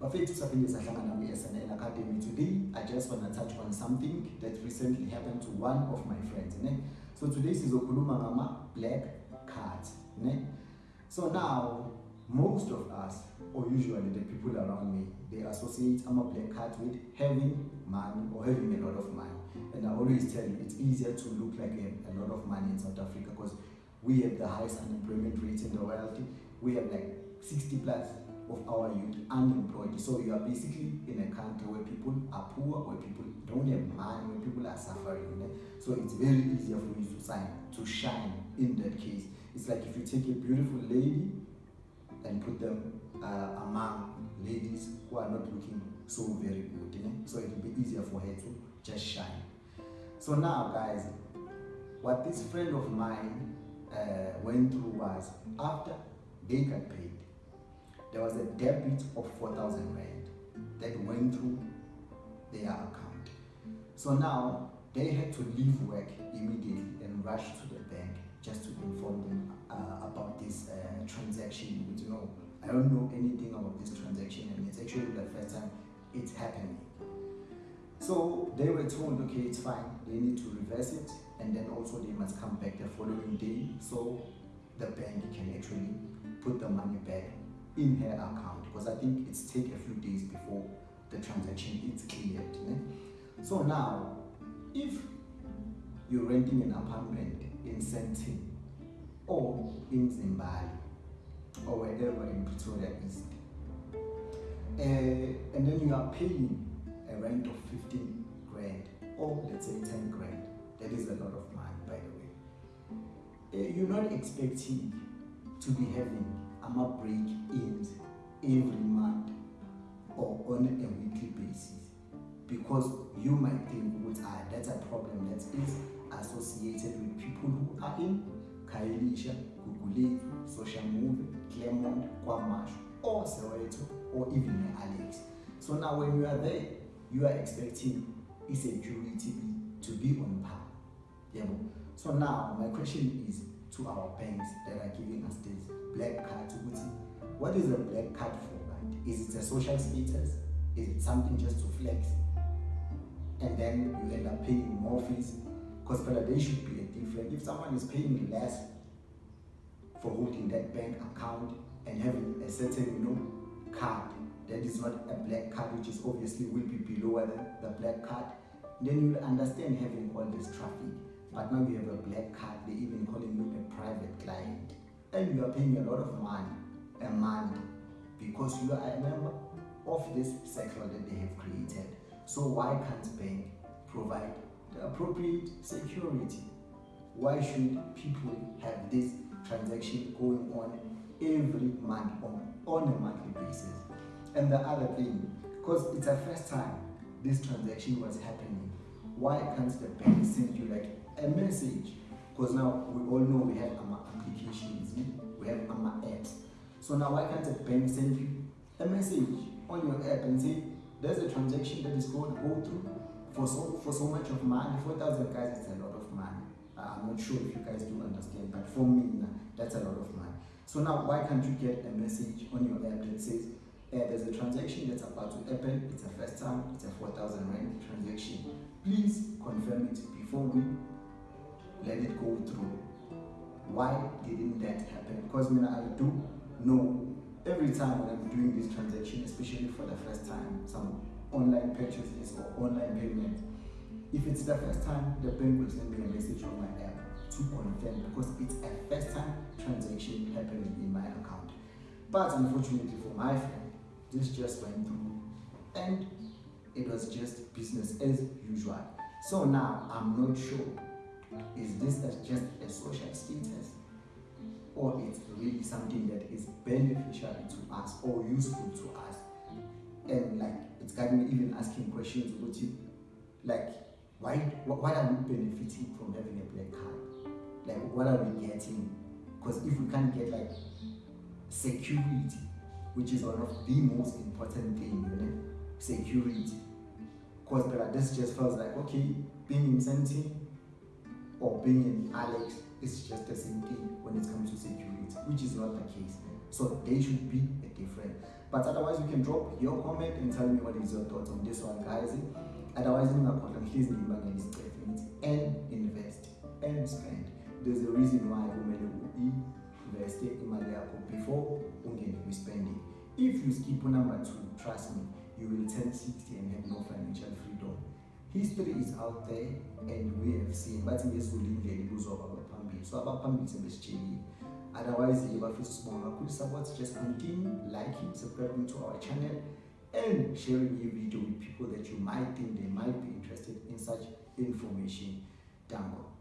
bafethu saphinde sahlangana kwi-snl academy today i just want to touch on something that recently happened to one of my friends ne? so today sizokhuluma ngama-black cards ne? so now most of us or usually the people around me they associate ama-black cards with having money or having a lot of money and i always tell you it's easier to look like a, a lot of money in south africa because we have the highest unemployment rate in the world we have like 60 plus of our youth unemployed. So you are basically in a country where people are poor, where people don't have money, where people are suffering. Know? So it's very easier for you to sign, to shine in that case. It's like if you take a beautiful lady and put them uh, among ladies who are not looking so very good. Know? So it will be easier for her to just shine. So now guys, what this friend of mine uh, went through was after they got paid, there was a debit of 4,000 Rand that went through their account. So now they had to leave work immediately and rush to the bank just to inform them uh, about this uh, transaction. But you know, I don't know anything about this transaction and it's actually the first time it's happening. So they were told, okay, it's fine. They need to reverse it and then also they must come back the following day so the bank can actually put the money back in her account because I think it's take a few days before the transaction is cleared. Né? So now, if you're renting an apartment in Sandton or in Zimbabwe or wherever in Pretoria East, uh, and then you are paying a rent of 15 grand or let's say 10 grand, that is a lot of money by the way. Uh, you're not expecting to be having ama break ins every month or on a weekly basis because you might think what ah, that's a problem that is associated with people who are in Khayelitsha, Gugulethu, Social Movement, Claremont, KwaMashu, or Soweto, or even Alex. So now when you are there, you are expecting insecurity to be on par. Yeah. So now my question is to our banks that are giving us this black card what is a black card for right? Is it a social status? Is it something just to flex? And then you end up paying more fees? Because there should be a different If someone is paying less for holding that bank account and having a certain, you know, card that is not a black card, which is obviously will be below the, the black card, then you'll understand having all this traffic. But now you have a black card, they even calling you a private client. And you are paying a lot of money a month because you are a member of this sector that they have created. So why can't bank provide the appropriate security? Why should people have this transaction going on every month on, on a monthly basis? And the other thing, because it's a first time this transaction was happening, why can't the bank send you like a message? Because now we all know we have our applications, we have our apps so now why can't the bank send you a message on your app and say, there's a transaction that is going to go through for so, for so much of money, 4,000 guys, it's a lot of money. Uh, I'm not sure if you guys do understand, but for me, that's a lot of money. So now why can't you get a message on your app that says, uh, there's a transaction that's about to happen, it's a first time, it's a 4,000 rand transaction. Please confirm it before we let it go through. Why didn't that happen? Because mean, I do no, every time when I'm doing this transaction, especially for the first time, some online purchases or online payment, if it's the first time, the bank will send me a message on my app to confirm because it's a first time transaction happening in my account. But unfortunately for my friend, this just went through and it was just business as usual. So now I'm not sure, is this just a social status or it's really something that is beneficial to us or useful to us. And like it's got me even asking questions about like why what are we benefiting from having a black card? Like what are we getting? Because if we can't get like security, which is one of the most important things, you know, security. Because this just feels like okay, being in Sandton or being in Alex it's just the same thing when it comes to security, which is not the case. So they should be a different. but otherwise you can drop your comment and tell me what is your thoughts on this one guys otherwise ningakhohlwa ngihlezi ngibangela isicefe ngithi and invest and spend there's a reason why kumele u-investe imali yakho before ungene kwi-spending. If you skip number two trust me you will turn 60 and have no financial freedom. History is out there and we have seen. Bathi ngezulu indlela ibuzoba abaphambili so abaphambili sebesitshelile otherwise-ke bafisa sibonga kakhulu support just continue liking subscribing to our channel and sharing your video with people that you might think they might be interested in such information. Dango